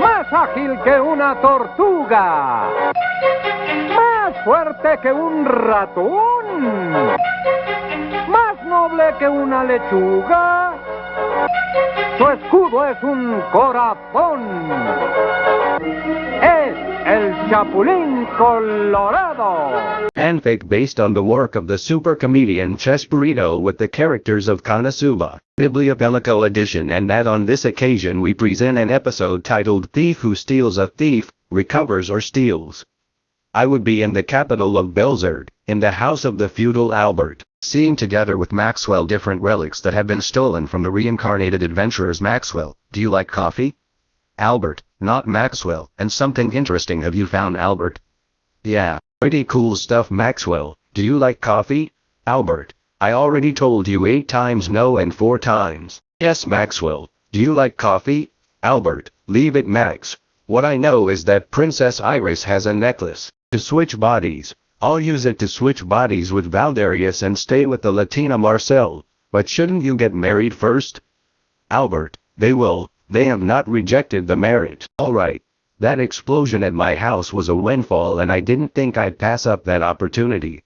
Más ágil que una tortuga. Más fuerte que un ratón. Más noble que una lechuga. Su escudo es un corazón. El Chapulín Colorado. Fanfic based on the work of the super comedian Chespirito with the characters of Konosuba, Biblia Bellico edition and that on this occasion we present an episode titled Thief Who Steals a Thief, Recovers or Steals. I would be in the capital of Belzerg, in the house of the feudal Albert, seeing together with Maxwell different relics that have been stolen from the reincarnated adventurers Maxwell, do you like coffee? Albert, not Maxwell, and something interesting have you found Albert? Yeah, pretty cool stuff Maxwell, do you like coffee? Albert, I already told you 8 times no and 4 times. Yes Maxwell, do you like coffee? Albert, leave it Max. What I know is that Princess Iris has a necklace. To switch bodies, I'll use it to switch bodies with Valdarius and stay with the Latina Marcel. But shouldn't you get married first? Albert, they will, they have not rejected the marriage. Alright. That explosion at my house was a windfall and I didn't think I'd pass up that opportunity.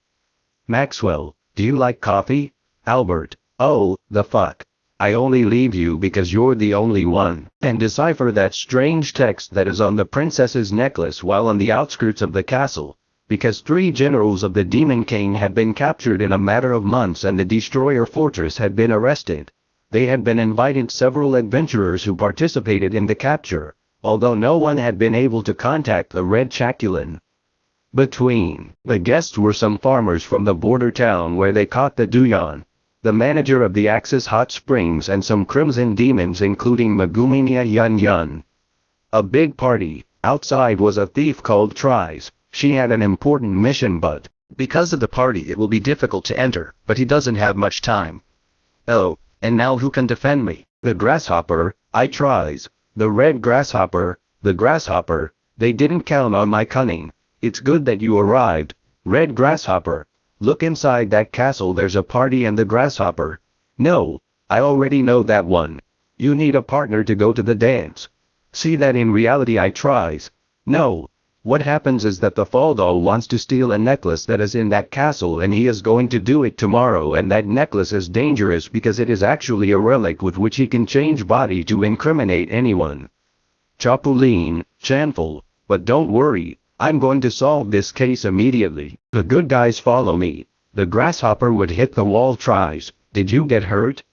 Maxwell, do you like coffee? Albert, oh, the fuck. I only leave you because you're the only one. And decipher that strange text that is on the princess's necklace while on the outskirts of the castle. Because three generals of the Demon King had been captured in a matter of months and the Destroyer Fortress had been arrested. They had been invited several adventurers who participated in the capture, although no one had been able to contact the Red Chapulin. Between the guests were some farmers from the border town where they caught the Duyan, the manager of the Axis Hot Springs and some crimson demons including Maguminia Yun Yun. A big party, outside was a thief called Chris, she had an important mission but, because of the party it will be difficult to enter, but he doesn't have much time. Oh, and now who can defend me? The grasshopper, I Chris, the red grasshopper, the grasshopper, they didn't count on my cunning. It's good that you arrived, red grasshopper. Look inside that castle there's a party and the grasshopper. No, I already know that one. You need a partner to go to the dance. See that in reality I Chris. No. What happens is that the Faldal wants to steal a necklace that is in that castle and he is going to do it tomorrow and that necklace is dangerous because it is actually a relic with which he can change body to incriminate anyone. Chapulin, Chanful, but don't worry, I'm going to solve this case immediately. The good guys follow me. The grasshopper would hit the wall Chris, did you get hurt?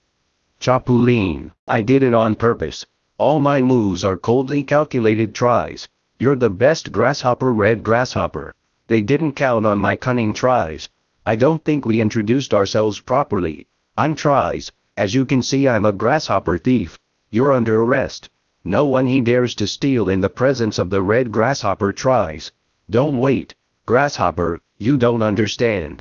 Chapulin, I did it on purpose. All my moves are coldly calculated Chris. You're the best grasshopper red grasshopper. They didn't count on my cunning Chris. I don't think we introduced ourselves properly. I'm Chris, as you can see I'm a grasshopper thief. You're under arrest. No one he dares to steal in the presence of the red grasshopper Chris. Don't wait, grasshopper, you don't understand.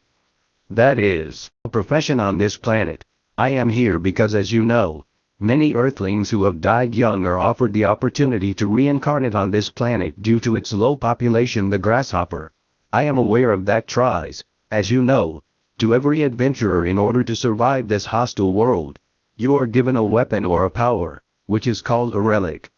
That is, a profession on this planet. I am here because as you know, many earthlings who have died young are offered the opportunity to reincarnate on this planet due to its low population the grasshopper. I am aware of that Chris, as you know, to every adventurer in order to survive this hostile world. You are given a weapon or a power, which is called a relic.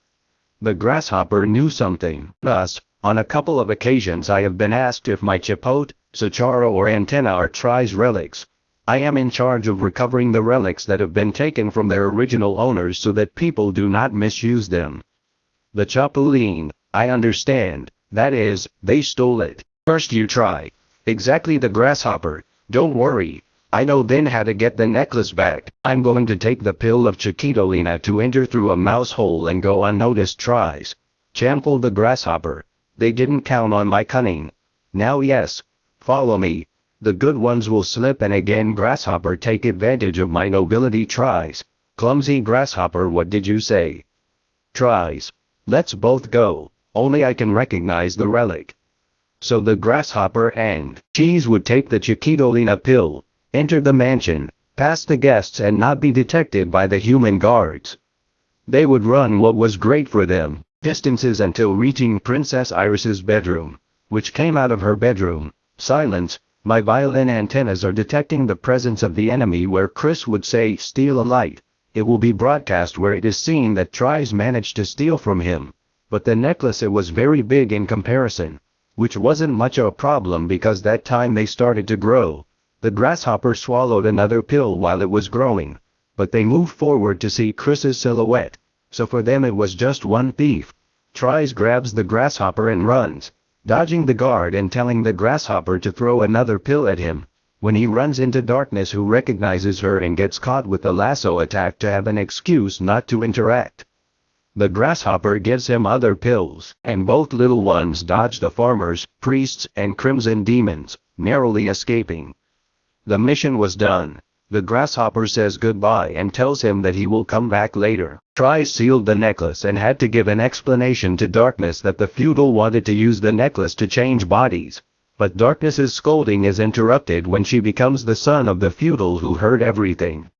The grasshopper knew something. Thus, on a couple of occasions I have been asked if my chipote, Sachara or antenna are Chris relics. I am in charge of recovering the relics that have been taken from their original owners so that people do not misuse them. The Chapulin, I understand, that is, they stole it. First you try. Exactly the grasshopper, don't worry, I know then how to get the necklace back. I'm going to take the pill of Chiquitolina to enter through a mouse hole and go unnoticed Chris. Chample the grasshopper. They didn't count on my cunning. Now yes. Follow me. The good ones will slip and again grasshopper take advantage of my nobility Chris. Clumsy grasshopper what did you say? Chris. Let's both go. Only I can recognize the relic. So the grasshopper and cheese would take the Chiquitolina pill, enter the mansion, pass the guests and not be detected by the human guards. They would run what was great for them, distances until reaching Princess Iris's bedroom, which came out of her bedroom. Silence, my violin antennas are detecting the presence of the enemy where Chris would say steal a light. it will be broadcast where it is seen that Chris managed to steal from him. But the necklace it was very big in comparison. Which wasn't much of a problem because that time they started to grow. The grasshopper swallowed another pill while it was growing. But they moved forward to see Chris's silhouette. So for them it was just one thief. Chris grabs the grasshopper and runs, dodging the guard and telling the grasshopper to throw another pill at him. When he runs into Darkness who recognizes her and gets caught with the lasso attack to have an excuse not to interact. The grasshopper gives him other pills, and both little ones dodge the farmers, priests, and crimson demons, narrowly escaping. The mission was done. The grasshopper says goodbye and tells him that he will come back later. Chris sealed the necklace and had to give an explanation to Darkness that the feudal wanted to use the necklace to change bodies. But Darkness's scolding is interrupted when she becomes the son of the feudal who heard everything.